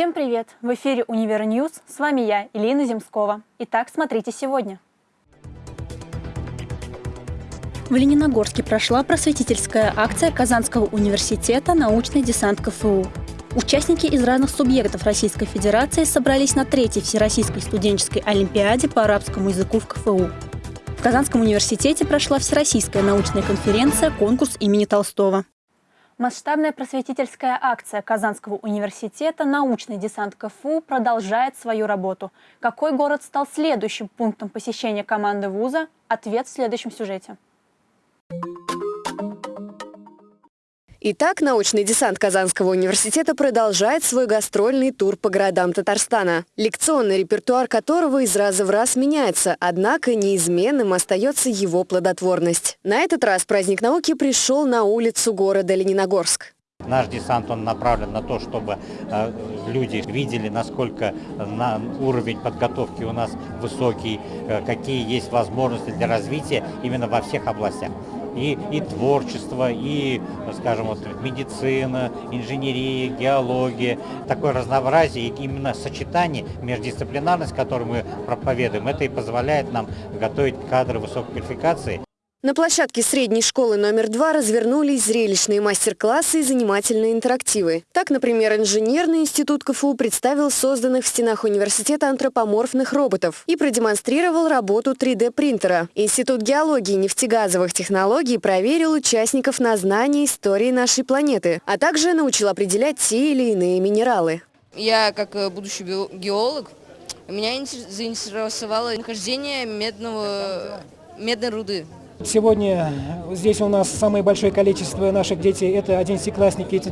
Всем привет! В эфире «Univer News». С вами я, Илина Земскова. Итак, смотрите сегодня. В Лениногорске прошла просветительская акция Казанского университета «Научный десант КФУ». Участники из разных субъектов Российской Федерации собрались на третьей Всероссийской студенческой олимпиаде по арабскому языку в КФУ. В Казанском университете прошла Всероссийская научная конференция «Конкурс имени Толстого». Масштабная просветительская акция Казанского университета «Научный десант КФУ» продолжает свою работу. Какой город стал следующим пунктом посещения команды вуза? Ответ в следующем сюжете. Итак, научный десант Казанского университета продолжает свой гастрольный тур по городам Татарстана, лекционный репертуар которого из раза в раз меняется, однако неизменным остается его плодотворность. На этот раз праздник науки пришел на улицу города Лениногорск. Наш десант он направлен на то, чтобы э, люди видели, насколько на уровень подготовки у нас высокий, э, какие есть возможности для развития именно во всех областях и, и творчество, и, скажем, вот, медицина, инженерия, геология, такое разнообразие, и именно сочетание, междисциплинарность, которую мы проповедуем, это и позволяет нам готовить кадры высокой квалификации. На площадке средней школы номер два развернулись зрелищные мастер-классы и занимательные интерактивы. Так, например, инженерный институт КФУ представил созданных в стенах университета антропоморфных роботов и продемонстрировал работу 3D-принтера. Институт геологии и нефтегазовых технологий проверил участников на знание истории нашей планеты, а также научил определять те или иные минералы. Я, как э, будущий геолог, меня заинтересовало нахождение медного, медной руды. Сегодня здесь у нас самое большое количество наших детей. Это одиннадцатиклассники, это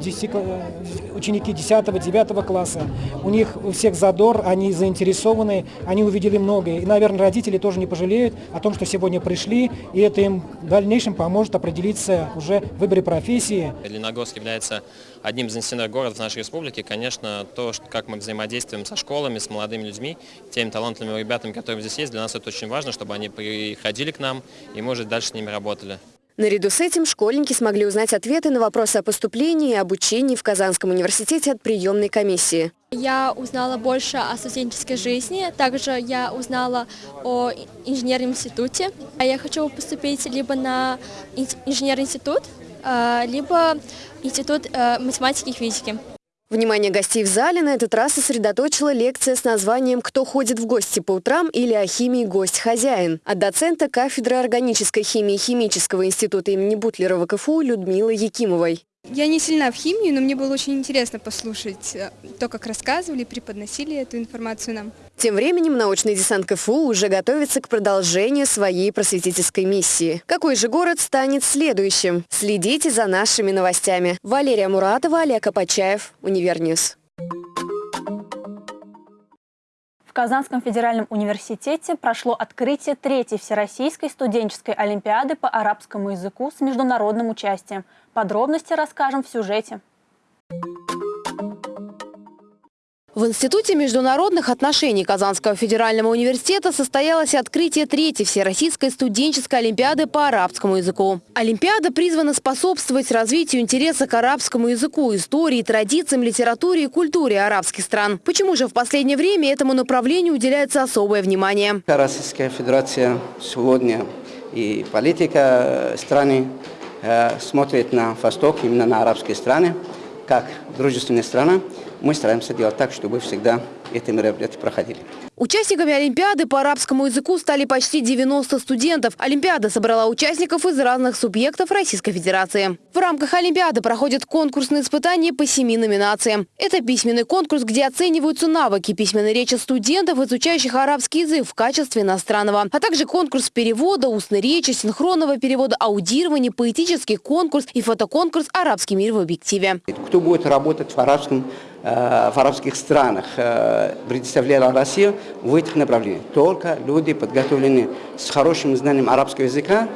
ученики 10-9 класса. У них у всех задор, они заинтересованы, они увидели многое. И, наверное, родители тоже не пожалеют о том, что сегодня пришли, и это им в дальнейшем поможет определиться уже в выборе профессии. Лениногорск является одним из институтных городов нашей республики. Конечно, то, как мы взаимодействуем со школами, с молодыми людьми, теми талантливыми ребятами, которые здесь есть, для нас это очень важно, чтобы они приходили к нам и, может, дальше с ними работали. Наряду с этим школьники смогли узнать ответы на вопросы о поступлении и обучении в Казанском университете от приемной комиссии. Я узнала больше о студенческой жизни, также я узнала о инженерном институте. Я хочу поступить либо на инженерный институт, а, либо институт э, математики и физики. Внимание гостей в зале на этот раз сосредоточила лекция с названием «Кто ходит в гости по утрам» или «О химии гость-хозяин» от доцента кафедры органической химии Химического института имени Бутлерова КФУ Людмилы Якимовой. Я не сильна в химии, но мне было очень интересно послушать э, то, как рассказывали, преподносили эту информацию нам. Тем временем научный десант КФУ уже готовится к продолжению своей просветительской миссии. Какой же город станет следующим? Следите за нашими новостями. Валерия Муратова, Олег Апачаев, Univer News. Казанском федеральном университете прошло открытие третьей Всероссийской студенческой олимпиады по арабскому языку с международным участием – Подробности расскажем в сюжете. В Институте международных отношений Казанского федерального университета состоялось открытие третьей Всероссийской студенческой олимпиады по арабскому языку. Олимпиада призвана способствовать развитию интереса к арабскому языку, истории, традициям, литературе и культуре арабских стран. Почему же в последнее время этому направлению уделяется особое внимание? Российская Федерация сегодня и политика страны Э, смотрит на восток, именно на арабские страны, как дружественная страна, мы стараемся делать так, чтобы всегда эти мероприятия проходили. Участниками Олимпиады по арабскому языку стали почти 90 студентов. Олимпиада собрала участников из разных субъектов Российской Федерации. В рамках Олимпиады проходят конкурсные испытания по семи номинациям. Это письменный конкурс, где оцениваются навыки письменной речи студентов, изучающих арабский язык в качестве иностранного, а также конкурс перевода, устной речи, синхронного перевода, аудирования, поэтический конкурс и фотоконкурс «Арабский мир в объективе». Кто будет работать в арабском в арабских странах э, предоставляла Россия в этих направлениях. Только люди, подготовленные с хорошим знанием арабского языка,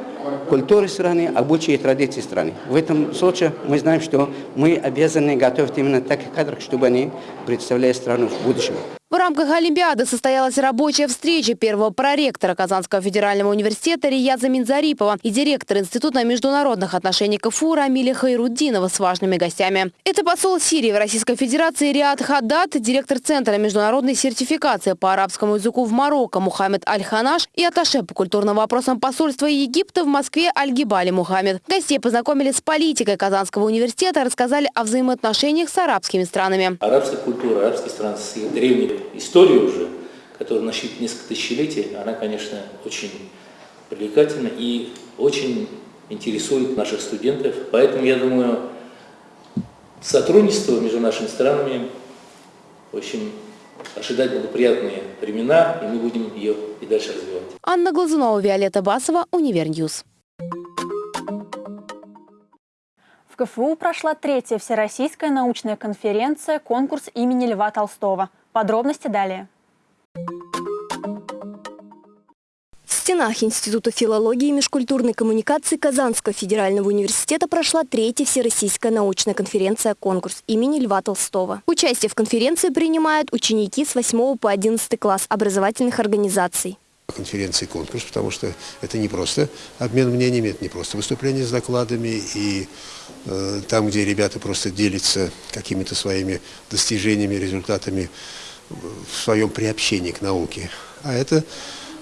культуры страны, обычаи и традиции страны. В этом случае мы знаем, что мы обязаны готовить именно таких кадров, чтобы они представляли страну в будущем. В рамках Олимпиады состоялась рабочая встреча первого проректора Казанского федерального университета Рияза Минзарипова и директора Института международных отношений КФУ Рамиля Хайруддинова с важными гостями. Это посол Сирии в Российской Федерации Риад Хаддат, директор Центра международной сертификации по арабскому языку в Марокко Мухаммед Аль-Ханаш и аташе по культурным вопросам посольства Египта в Москве Аль-Гибали Мухаммед. Гостей познакомили с политикой Казанского университета, рассказали о взаимоотношениях с арабскими странами. Арабская культура, арабские страны с их историей уже, которая насчитывает несколько тысячелетий, она, конечно, очень привлекательна и очень интересует наших студентов. Поэтому, я думаю, сотрудничество между нашими странами, в общем, ожидать благоприятные времена, и мы будем ее и дальше развивать. Анна Глазунова, Виолетта Басова, Univer News. В КФУ прошла третья всероссийская научная конференция «Конкурс имени Льва Толстого». Подробности далее. В стенах Института филологии и межкультурной коммуникации Казанского федерального университета прошла третья всероссийская научная конференция «Конкурс» имени Льва Толстого. Участие в конференции принимают ученики с 8 по 11 класс образовательных организаций конференции конкурс, потому что это не просто обмен мнениями, это не просто выступление с докладами, и э, там, где ребята просто делятся какими-то своими достижениями, результатами в своем приобщении к науке. А это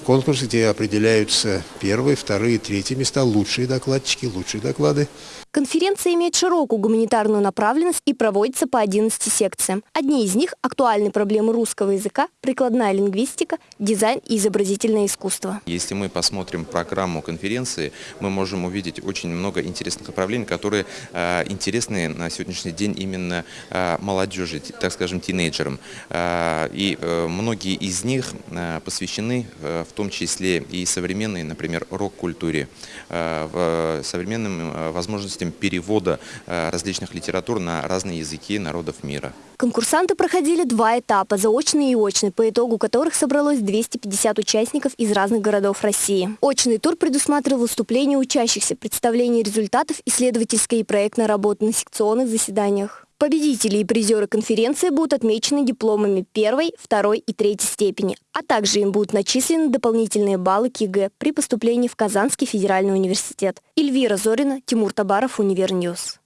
конкурс, где определяются первые, вторые, третьи места, лучшие докладчики, лучшие доклады. Конференция имеет широкую гуманитарную направленность и проводится по 11 секциям. Одни из них – актуальные проблемы русского языка, прикладная лингвистика, дизайн и изобразительное искусство. Если мы посмотрим программу конференции, мы можем увидеть очень много интересных направлений, которые э, интересны на сегодняшний день именно э, молодежи, так скажем, тинейджерам. Э, и э, многие из них э, посвящены э, в том числе и современной, например, рок-культуре, э, в современным э, возможностям возможностям перевода э, различных литератур на разные языки народов мира. Конкурсанты проходили два этапа, заочный и очный, по итогу которых собралось 250 участников из разных городов России. Очный тур предусматривал выступления учащихся, представление результатов исследовательской и проектной работы на секционных заседаниях. Победители и призеры конференции будут отмечены дипломами первой, второй и третьей степени, а также им будут начислены дополнительные баллы к ЕГЭ при поступлении в Казанский федеральный университет. Эльвира Зорина, Тимур Табаров, Univer News.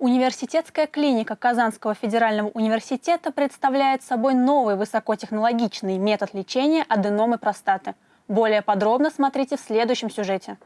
Университетская клиника Казанского федерального университета представляет собой новый высокотехнологичный метод лечения аденомы простаты. Более подробно смотрите в следующем сюжете.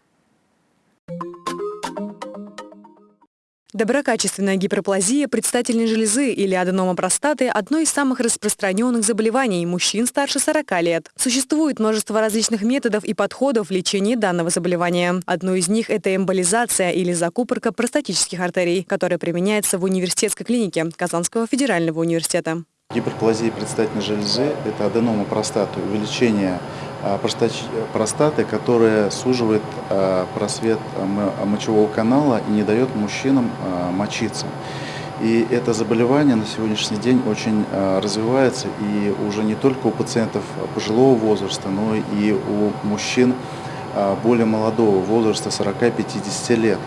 Доброкачественная гиперплазия предстательной железы или аденома простаты – одно из самых распространенных заболеваний мужчин старше 40 лет. Существует множество различных методов и подходов в лечении данного заболевания. Одно из них – это эмболизация или закупорка простатических артерий, которая применяется в университетской клинике Казанского федерального университета. Гиперплазия предстательной железы – это аденома простаты, увеличение простаты, которая суживает а, просвет мочевого канала и не дает мужчинам а, мочиться. И это заболевание на сегодняшний день очень развивается и уже не только у пациентов пожилого возраста, но и у мужчин более молодого возраста, 40-50 лет.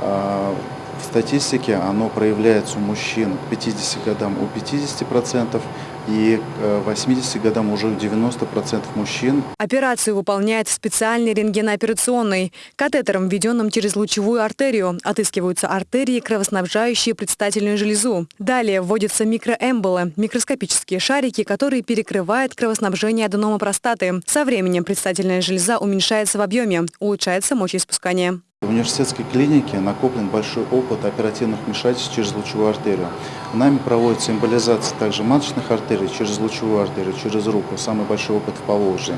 В статистике оно проявляется у мужчин к 50 годам у 50%, и к 80 годам уже у 90% мужчин. Операцию выполняет в специальной рентгенооперационной. Катетером, введенным через лучевую артерию, отыскиваются артерии, кровоснабжающие предстательную железу. Далее вводятся микроэмболы, микроскопические шарики, которые перекрывают кровоснабжение аденома простаты. Со временем предстательная железа уменьшается в объеме, улучшается мочеиспускание. В университетской клинике накоплен большой опыт оперативных вмешательств через лучевую артерию. Нами проводится эмболизация также маточных артерий через лучевую артерию, через руку. Самый большой опыт в Поволжье.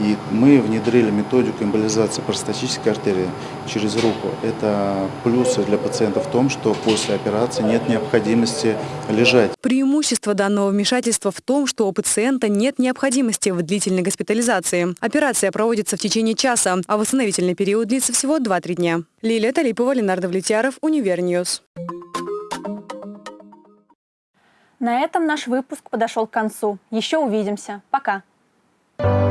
И мы внедрили методику эмболизации простатической артерии через руку. Это плюсы для пациента в том, что после операции нет необходимости лежать. Преимущество данного вмешательства в том, что у пациента нет необходимости в длительной госпитализации. Операция проводится в течение часа, а восстановительный период длится всего 2-3 дня. Лилия Талипова, Ленар Давлетьяров, Univer News. На этом наш выпуск подошел к концу. Еще увидимся. Пока! Thank you